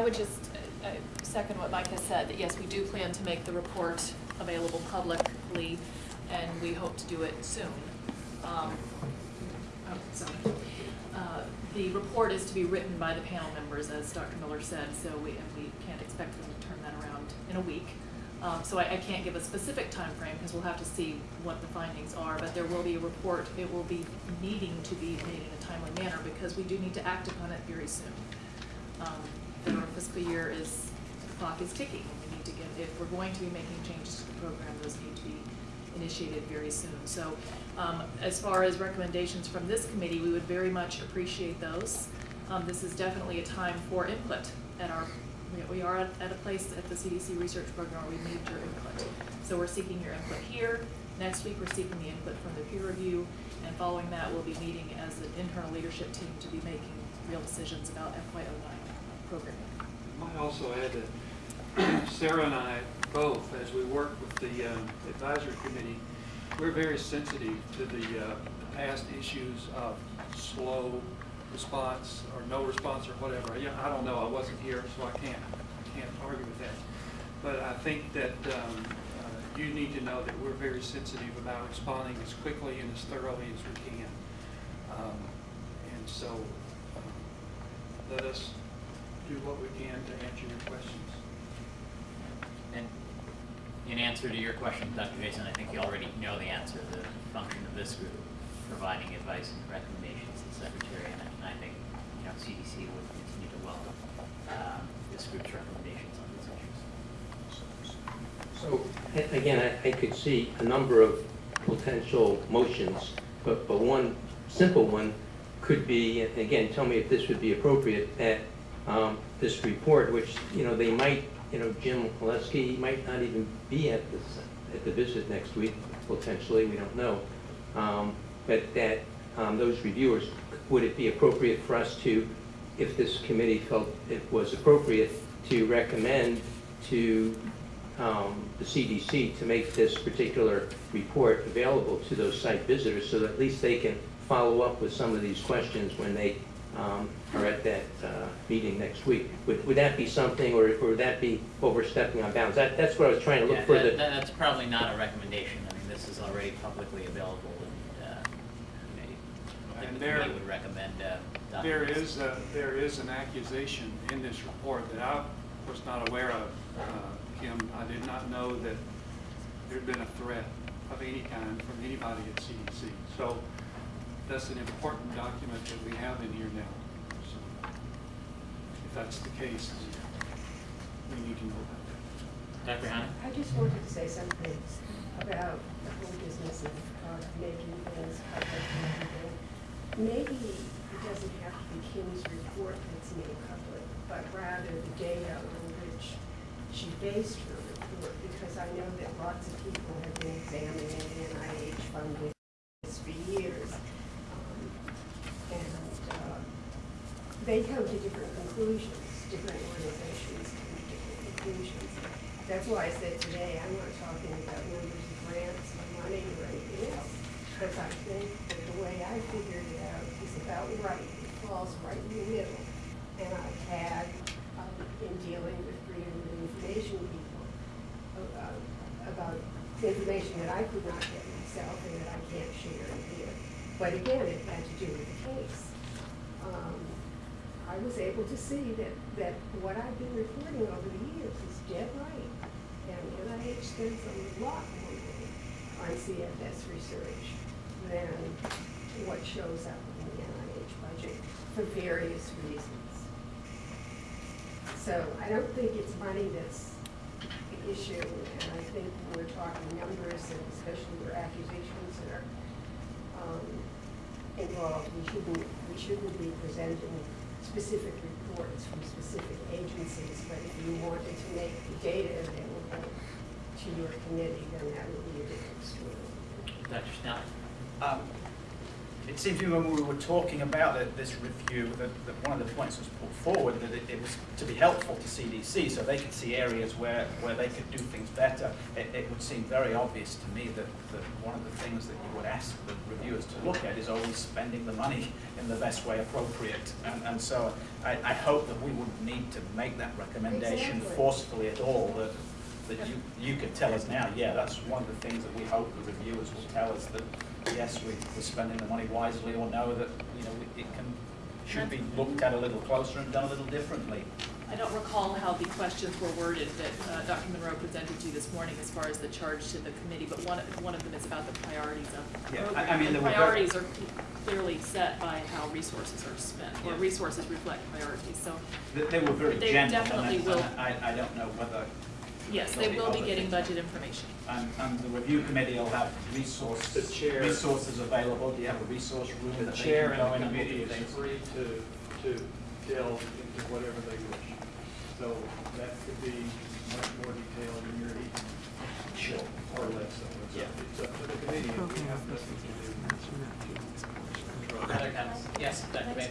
I would just uh, second what Mike has said, that yes, we do plan to make the report available publicly, and we hope to do it soon. Um, oh, sorry. Uh, The report is to be written by the panel members, as Dr. Miller said, so we, and we can't expect them to turn that around in a week. Um, So I, I can't give a specific time frame because we'll have to see what the findings are, but there will be a report. It will be needing to be made in a timely manner because we do need to act upon it very soon. Um, Federal fiscal year is, the clock is ticking. We need to get, if we're going to be making changes to the program, those need to be initiated very soon. So um, as far as recommendations from this committee, we would very much appreciate those. Um, This is definitely a time for input at our, we- are at a place at the CDC research program where we need your input. So we're seeking your input here. Next week, we're seeking the input from the peer review. And following that, we'll be meeting as an internal leadership team to be making real decisions about FY09 programming. Might also add that Sarah and I both, as we work with the um, advisory committee, we're very sensitive to the uh, past issues of slow response or no response or whatever. I don't know, I wasn't here, so I can't, can't argue with that. But I think that um, uh, you need to know that we're very sensitive about responding as quickly and as thoroughly as we can. Um, And so, um, let us do what we can to answer your questions. And in answer to your question, Dr. Jason, I think you already know the answer. The function of this group, providing advice and recommendations to the secretary, and I- think, you know, CDC would continue to welcome um, this group's recommendations on these issues. So, again, I, I could see a number of potential motions, but, but one simple one could be, again, tell me if this would be appropriate, that um, this report, which, you know, they might, you know, Jim Oleske might not even be at this, at the visit next week, potentially, we don't know. Um, But that, um, those reviewers, would it be appropriate for us to, if this committee felt it was appropriate, to recommend to um, the CDC to make this particular report available to those site visitors so that at least they can follow up with some of these questions when they um, are at that uh, meeting next week. Would, would that be something, or or would that be overstepping on bounds? That, that's what I was trying to Yeah, look for. that- the- That's probably not a recommendation. I mean, this is already publicly available, and uh, you know, I think And the there- committee would recommend uh, There documents. is, a- there is an accusation in this report that I was not aware of, uh, Kim. I did not know that there'd been a threat of any kind from anybody at CDC. So that's an important document that we have in here now. So If that's the case, we need to know about that. Dr. Hanna? I just wanted to say something about the whole business of uh, making things public. and everything. Maybe it doesn't have to be Kim's report that's made public, but rather the data on which she based her report, because I know that lots of people have been examining NIH funding for years. Um, And uh, they come to different conclusions, different organizations come to different conclusions. That's why I said today, I'm not talking about numbers of grants or money or anything else, because I think that the way I figured it out is about right, it falls right in the middle. And I've had, um, in dealing with freedom of information people, uh, about information that I could not get myself and that I can't share here. But again, it had to do with the case. Um, I was able to see that, that what I've been reporting over the years is dead right. And NIH spends a lot more money on CFS research than what shows up in the NIH budget for various reasons. So I don't think it's money that's the issue, and I think when we're talking numbers, and especially where accusations are um, involved, we shouldn't, we shouldn't be presenting specific reports from specific agencies, but if you wanted to make the data available to your committee, then that would be a different story. Dr. Snell? Um, It seems to me when we were talking about the- this review, that, that one of the points was put forward, that it, it was to be helpful to CDC, so they could see areas where, where they could do things better. It, it would seem very obvious to me that, that one of the things that you would ask the reviewers to look at is always spending the money in the best way appropriate. And, and so I, I hope that we wouldn't need to make that recommendation Exactly. forcefully at all, that, that you, you could tell us now, yeah, that's one of the things that we hope the reviewers will tell us, that yes, we, we're spending the money wisely, or no, that, you know, it can, should be looked at a little closer and done a little differently. I don't recall how the questions were worded that uh, Dr. Monroe presented to you this morning as far as the charge to the committee, but one, one of them is about the priorities of the Yeah, I- I program. mean, And there were very- priorities are clearly set by how resources are spent, or resources reflect priorities, so, They, they were very They general, definitely and will. I, I don't know whether, yes, they There'll be will be other getting things. budget information. and, and the review committee will have resource, The chair- resources available, do you have a resource room The that they chair can go and the and look committee is free to, to delve into whatever they wish. So that could be much more detailed in your each, Sure. or less so. It's Yeah. up- It's up to the committee, and we have nothing to do. to control. Other comments? Yes, Dr. Bailey?